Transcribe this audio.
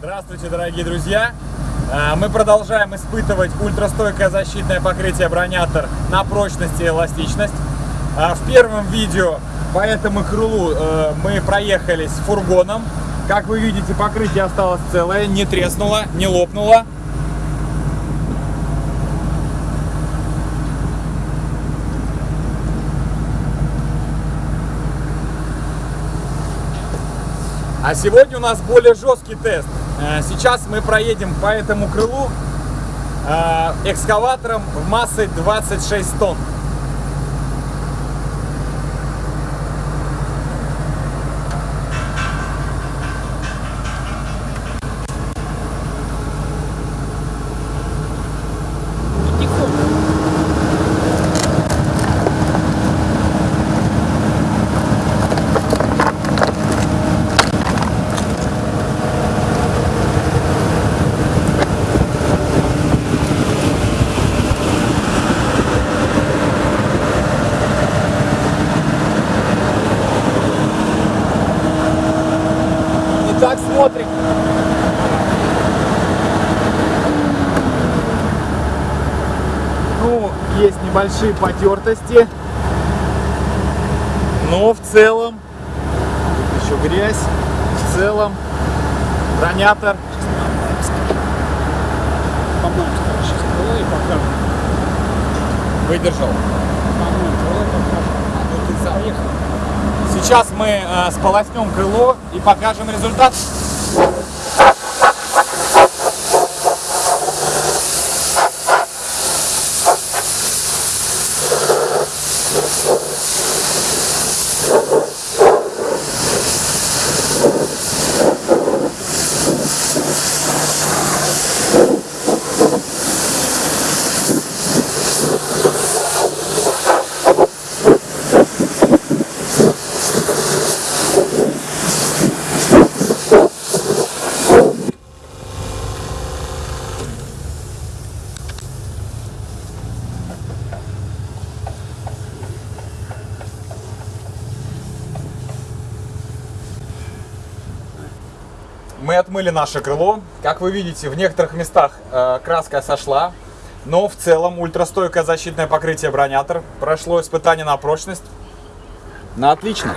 Здравствуйте, дорогие друзья! А, Мы продолжаем испытывать ультрастойкое защитное покрытие бронятор на прочность и эластичность. А, В первом видео по этому крылу э, мы проехались фургоном. Как вы видите, покрытие осталось целое, не треснуло, не лопнуло. А сегодня у нас более жесткий тест. Э, Сейчас мы проедем по этому крылу э, экскаватором в массой 26 тонн. Смотрим. Ну, есть небольшие потертости. Но в целом, еще грязь, в целом бронятор выдержал. Сейчас мы э, сполоснем крыло и покажем результат. Мы отмыли наше крыло. Как вы видите, в некоторых местах э, краска сошла, но в целом ультрастойкое защитное покрытие бронятор прошло испытание на прочность. На отлично.